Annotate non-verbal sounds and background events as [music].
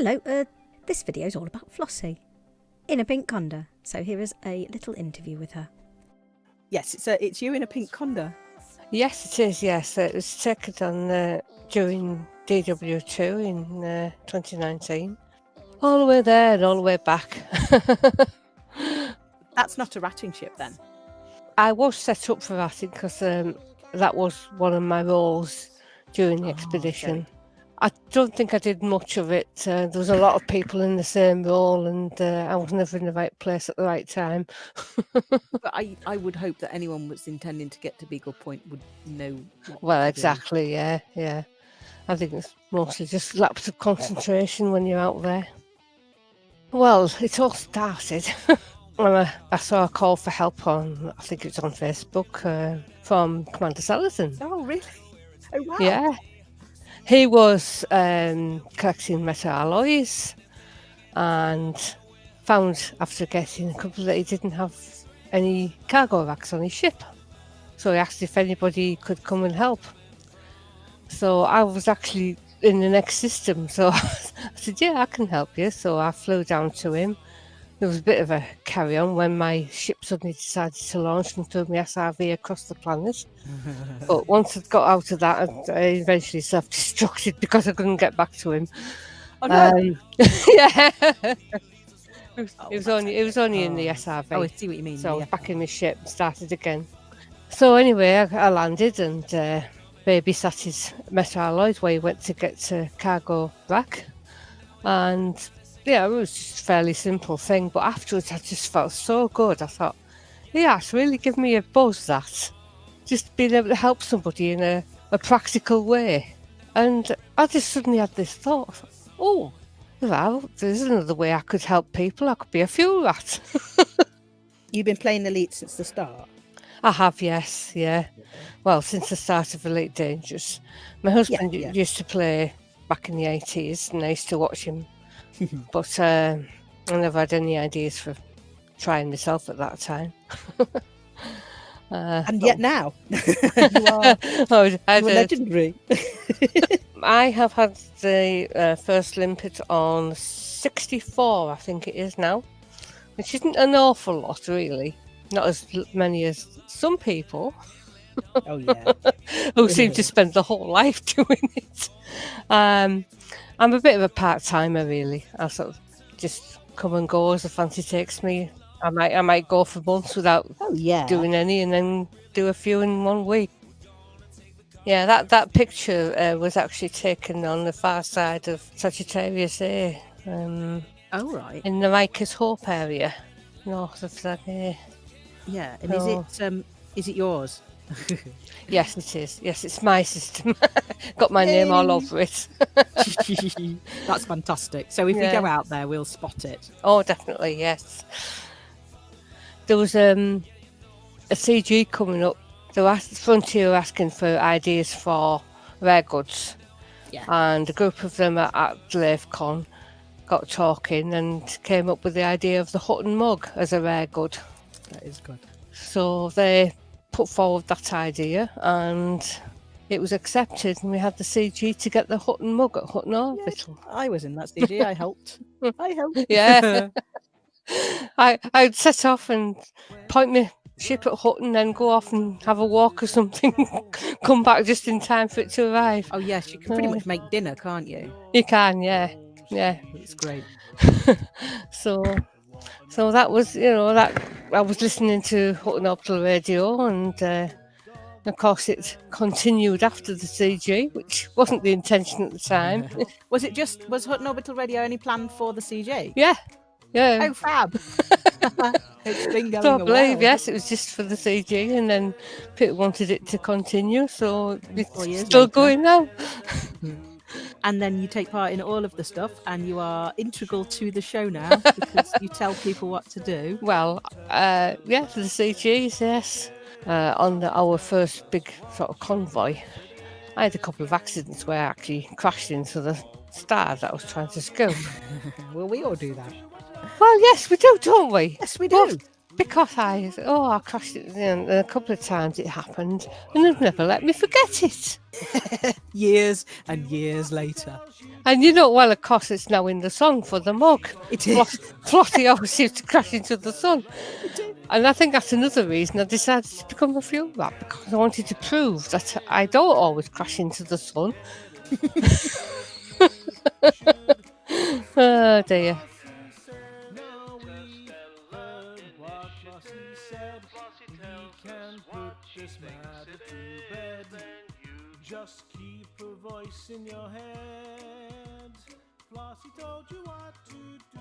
Hello, uh, this video is all about Flossie in a pink conda. So here is a little interview with her. Yes, it's a, it's you in a pink conda. Yes, it is. Yes, it was taken on uh, during DW2 in uh, 2019. All the way there and all the way back. [laughs] That's not a ratting ship then. I was set up for ratting because um, that was one of my roles during the Oh, expedition. okay. I don't think I did much of it. Uh, there was a lot of people in the same role, and uh, I was never in the right place at the right time. [laughs] But I, I would hope that anyone was intending to get to Beagle Point would know. Well, to do. exactly. Yeah, yeah. I think it's mostly just lapse of concentration when you're out there. Well, it all started [laughs] when I, I saw a call for help on, I think it was on Facebook, uh, from Commander Salatin. Oh, really? Oh, wow. Yeah. He was um, collecting metal alloys and found after getting a couple that he didn't have any cargo racks on his ship. So he asked if anybody could come and help. So I was actually in the next system. So [laughs] I said, Yeah, I can help you. So I flew down to him. There was a bit of a carry on when my ship suddenly decided to launch and threw my SRV across the planet. [laughs] But once I'd got out of that, I I eventually self destructed [laughs] because I couldn't get back to him. Oh, no. Um, [laughs] yeah. it was, Oh, it was only it was only in the Oh. SRV. oh, I see what you mean. So I yeah. was back in my ship started again. So anyway, I, I landed and uh, babysat his metal alloys where he went to get to cargo rack. And yeah, it was just a fairly simple thing. But afterwards, I just felt so good. I thought, yeah, it's really given me a buzz that just being able to help somebody in a, a practical way. And I just suddenly had this thought, thought, oh, well, there's another way I could help people. I could be a fuel rat. [laughs] You've been playing Elite since the start. I have, yes, yeah. Well, since the start of Elite Dangerous. My husband yeah. used to play back in the 80s and I used to watch him. [laughs] but uh, I never had any ideas for trying myself at that time. [laughs] uh, And yet now, [laughs] you are I you legendary. I have had the uh, first limpet on 64, I think it is now, which isn't an awful lot, really. Not as many as some people oh, yeah. who seem to spend the whole life doing it. Um, I'm a bit of a part timer, really. I sort of just come and go as the fancy takes me. I might, I might go for months without Oh, yeah. doing any, and then do a few in one week. Yeah, that that picture uh, was actually taken on the far side of Sagittarius A, um, Oh, right. in the Rikers Hope area, north of that. Yeah. And Oh. is it um is it yours? [laughs] yes, it is. Yes, it's my system. [laughs] Got my name all over it. [laughs] That's fantastic. So if Yeah. we go out there, we'll spot it. Oh, definitely, yes. There was um, a CG coming up. The ask- Frontier were asking for ideas for rare goods. Yeah. And a group of them at, at got talking and came up with the idea of the Hutton mug as a rare good. That is good. So they put forward that idea and it was accepted and we had the CG to get the Hutton mug at Hutton Orbital. I was in that CG. I helped. [laughs] I helped. Yeah. [laughs] I I'd set off and point my ship at Hutton, then go off and have a walk or something. [laughs] Come back just in time for it to arrive. Oh yes, you can pretty Oh. much uh, make dinner, can't you? You can, yeah, yeah. It's great. so, so that was you know that I was listening to Hutton Orbital Radio, and uh, of course it continued after the CG, which wasn't the intention at the time. [laughs] Was it just was Hutton Orbital Radio only planned for the CG? yeah, yeah. Oh, fab! [laughs] it's been going So I a believe, yes, it was just for the CG, and then Pete wanted it to continue, so it's still later. going now. And then you take part in all of the stuff, and you are integral to the show now [laughs] because you tell people what to do. Well, uh, yeah, for the CGs, yes. Uh, on the, our first big sort of convoy, I had a couple of accidents where I actually crashed into the star that I was trying to scoop. [laughs] Well, we all do that. well, yes, we do, don't we? Yes, we do. Both, because I oh I crashed it a couple of times it happened and they've never let me forget it. [laughs] years and years later. And you know well of course it's now in the song for the mug. It is. [laughs] Flossie always seems to crash into the sun. And I think that's another reason I decided to become a fuel rat because I wanted to prove that I don't always crash into the sun. [laughs] oh dear. This matter to bed. Just keep a voice in your head. Flossie told you what to do.